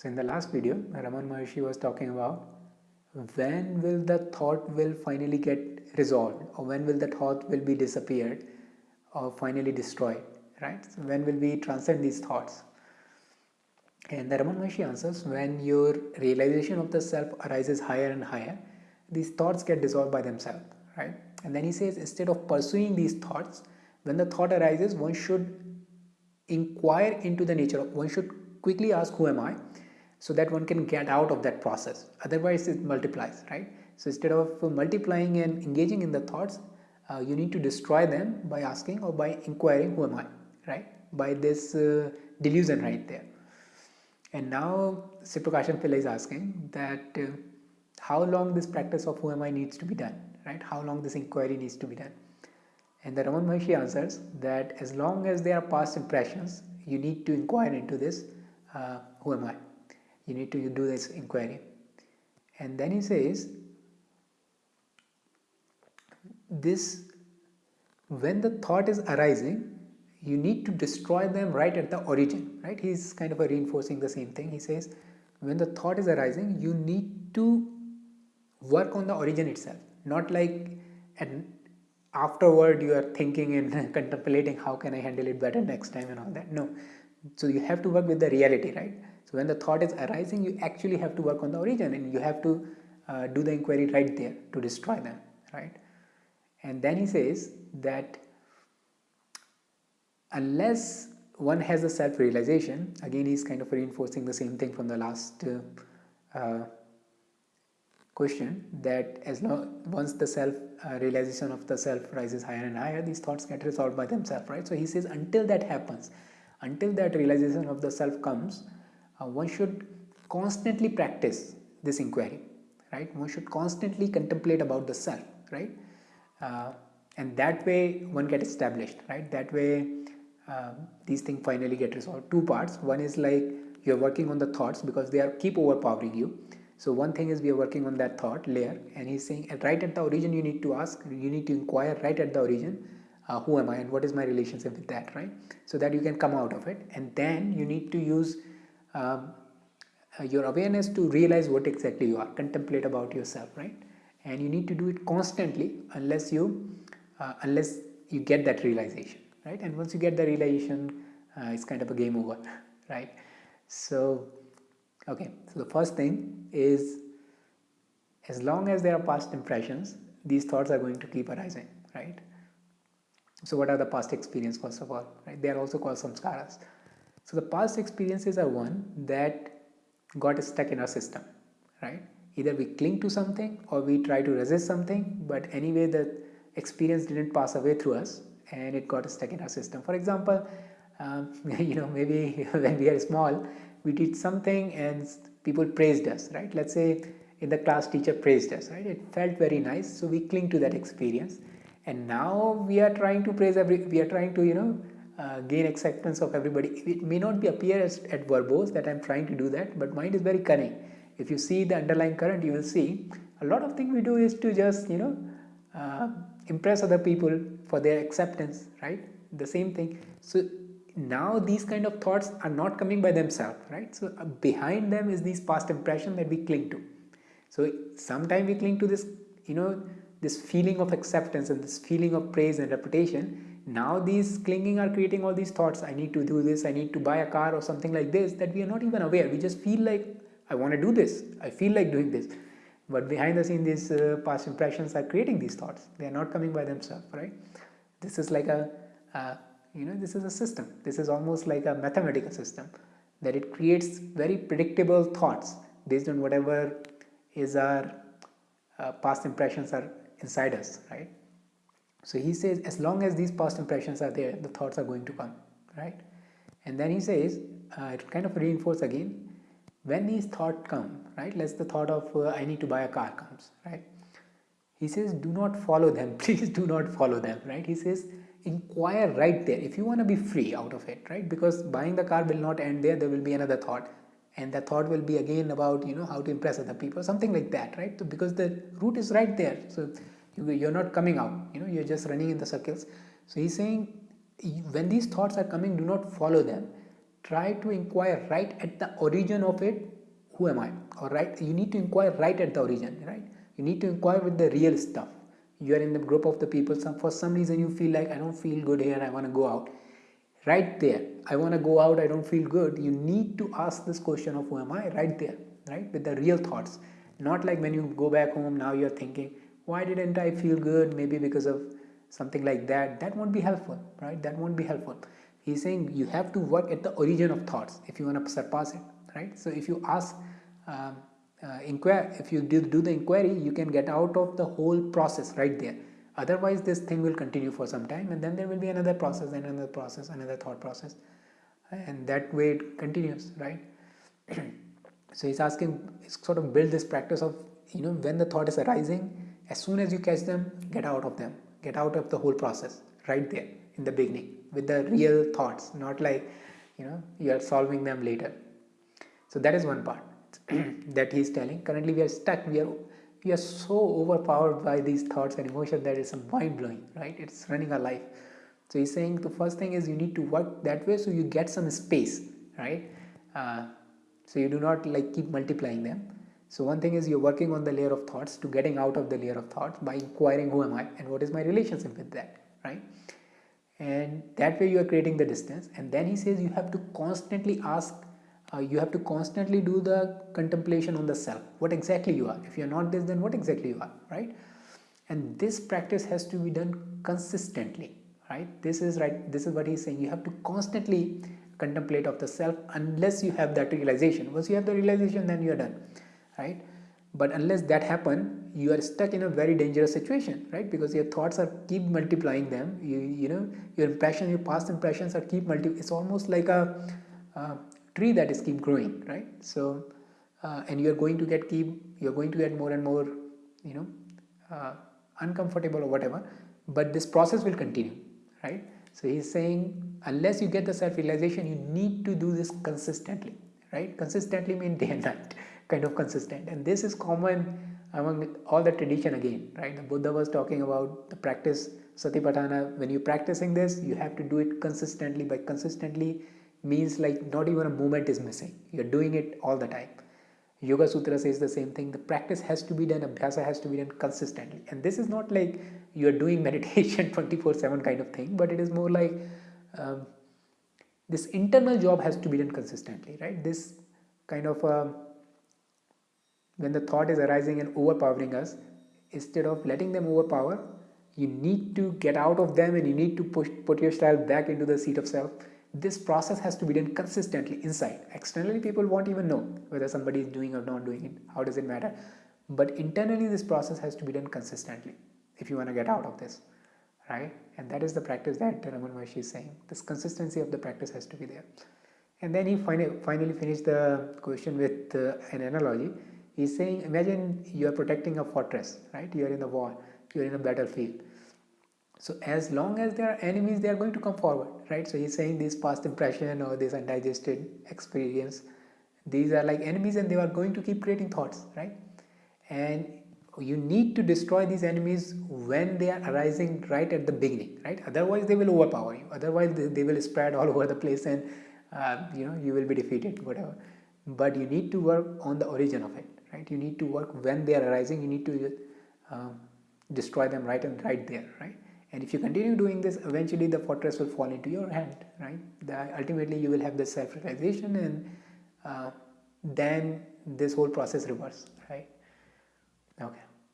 So in the last video, Raman Maharshi was talking about when will the thought will finally get resolved or when will the thought will be disappeared or finally destroyed, right? So when will we transcend these thoughts? And the Raman Maharshi answers, when your realization of the self arises higher and higher, these thoughts get dissolved by themselves, right? And then he says, instead of pursuing these thoughts, when the thought arises, one should inquire into the nature of, one should quickly ask, who am I? So that one can get out of that process. Otherwise it multiplies right? So instead of multiplying and engaging in the thoughts uh, you need to destroy them by asking or by inquiring who am I? right? By this uh, delusion right there. And now Sivaprakasam Pillai is asking that uh, how long this practice of who am I needs to be done right? How long this inquiry needs to be done? And the Raman Maharshi answers that as long as there are past impressions you need to inquire into this uh, who am I you need to do this inquiry. And then he says this when the thought is arising you need to destroy them right at the origin right? He's kind of reinforcing the same thing. He says when the thought is arising you need to work on the origin itself. Not like and afterward you are thinking and contemplating how can i handle it better next time and all that. No. So you have to work with the reality right so when the thought is arising, you actually have to work on the origin and you have to uh, do the inquiry right there to destroy them, right? And then he says that unless one has a self-realization, again he's kind of reinforcing the same thing from the last uh, uh, question that as long once the self uh, realization of the self rises higher and higher, these thoughts get resolved by themselves, right? So he says until that happens, until that realization of the self comes, uh, one should constantly practice this inquiry right? One should constantly contemplate about the self right? Uh, and that way one get established right? That way uh, these things finally get resolved. Two parts. One is like you're working on the thoughts because they are keep overpowering you. So one thing is we are working on that thought layer and he's saying right at the origin you need to ask you need to inquire right at the origin uh, who am i and what is my relationship with that right? So that you can come out of it. And then you need to use um, uh, your awareness to realize what exactly you are contemplate about yourself right? And you need to do it constantly unless you uh, unless you get that realization right? And once you get the realization uh, it's kind of a game over right? So okay so the first thing is as long as there are past impressions these thoughts are going to keep arising right? So what are the past experience first of all right? They are also called samskaras so the past experiences are one that got stuck in our system, right? Either we cling to something or we try to resist something, but anyway the experience didn't pass away through us and it got stuck in our system. For example, um, you know, maybe when we are small, we did something and people praised us, right? Let's say in the class teacher praised us, right? It felt very nice, so we cling to that experience. And now we are trying to praise every, we are trying to, you know, uh, gain acceptance of everybody. It may not be appear as, at verbose that I'm trying to do that, but mind is very cunning. If you see the underlying current, you will see a lot of things we do is to just, you know, uh, impress other people for their acceptance, right? The same thing. So now these kind of thoughts are not coming by themselves, right? So uh, behind them is these past impression that we cling to. So sometimes we cling to this, you know, this feeling of acceptance and this feeling of praise and reputation now these clinging are creating all these thoughts. I need to do this. I need to buy a car or something like this that we are not even aware. We just feel like i want to do this. I feel like doing this. But behind the scene these uh, past impressions are creating these thoughts. They are not coming by themselves right? This is like a uh, you know this is a system. This is almost like a mathematical system that it creates very predictable thoughts based on whatever is our uh, past impressions are inside us right so he says as long as these past impressions are there, the thoughts are going to come, right? And then he says, uh, it kind of reinforce again, when these thoughts come, right? Let's the thought of uh, I need to buy a car comes, right? He says, do not follow them. Please do not follow them, right? He says, inquire right there. If you want to be free out of it, right? Because buying the car will not end there. There will be another thought. And the thought will be again about, you know, how to impress other people, something like that, right? So because the root is right there. So you're not coming out you know you're just running in the circles. So he's saying when these thoughts are coming do not follow them. Try to inquire right at the origin of it who am i? Or right you need to inquire right at the origin right? You need to inquire with the real stuff. You are in the group of the people some for some reason you feel like i don't feel good here i want to go out. Right there i want to go out i don't feel good. You need to ask this question of who am i? Right there right? With the real thoughts. Not like when you go back home now you're thinking why didn't i feel good? Maybe because of something like that. That won't be helpful right? That won't be helpful. He's saying you have to work at the origin of thoughts if you want to surpass it right? So if you ask um, uh, inquire if you do, do the inquiry you can get out of the whole process right there. Otherwise this thing will continue for some time and then there will be another process and another process another thought process and that way it continues right? So he's asking sort of build this practice of you know when the thought is arising as soon as you catch them get out of them. Get out of the whole process right there in the beginning with the real thoughts not like you know you are solving them later. So that is one part that he is telling. Currently we are stuck. We are we are so overpowered by these thoughts and emotions that it's mind blowing right? It's running our life. So he's saying the first thing is you need to work that way so you get some space right? Uh, so you do not like keep multiplying them so one thing is you're working on the layer of thoughts to getting out of the layer of thoughts by inquiring who am i and what is my relationship with that right? And that way you are creating the distance. And then he says you have to constantly ask uh, you have to constantly do the contemplation on the self. What exactly you are. If you're not this then what exactly you are right? And this practice has to be done consistently right? This is right this is what he's saying. You have to constantly contemplate of the self unless you have that realization. Once you have the realization then you are done right? But unless that happen you are stuck in a very dangerous situation right? Because your thoughts are keep multiplying them. You you know your impression your past impressions are keep multi it's almost like a, a tree that is keep growing right? So uh, and you're going to get keep you're going to get more and more you know uh, uncomfortable or whatever but this process will continue right? So he's saying unless you get the self realization you need to do this consistently right? Consistently mean day and night kind of consistent. And this is common among all the tradition again right? The buddha was talking about the practice satipatthana. When you're practicing this you have to do it consistently. By consistently means like not even a moment is missing. You're doing it all the time. Yoga sutra says the same thing. The practice has to be done abhyasa has to be done consistently. And this is not like you're doing meditation 24 7 kind of thing but it is more like um, this internal job has to be done consistently right? This kind of uh, when the thought is arising and overpowering us instead of letting them overpower you need to get out of them and you need to push put yourself back into the seat of self. This process has to be done consistently inside. Externally people won't even know whether somebody is doing or not doing it. How does it matter? But internally this process has to be done consistently if you want to get out of this right? And that is the practice that Raman Maharshi is saying. This consistency of the practice has to be there. And then he finally, finally finished the question with uh, an analogy He's saying, imagine you are protecting a fortress, right? You are in a war, you are in a battlefield. So as long as there are enemies, they are going to come forward, right? So he's saying this past impression or this undigested experience, these are like enemies and they are going to keep creating thoughts, right? And you need to destroy these enemies when they are arising right at the beginning, right? Otherwise, they will overpower you. Otherwise, they, will spread all over the place and uh, you know you will be defeated, whatever. But you need to work on the origin of it right? You need to work when they are arising. You need to uh, destroy them right and right there right? And if you continue doing this eventually the fortress will fall into your hand right? The, ultimately you will have the self realization and uh, then this whole process reverse right? Okay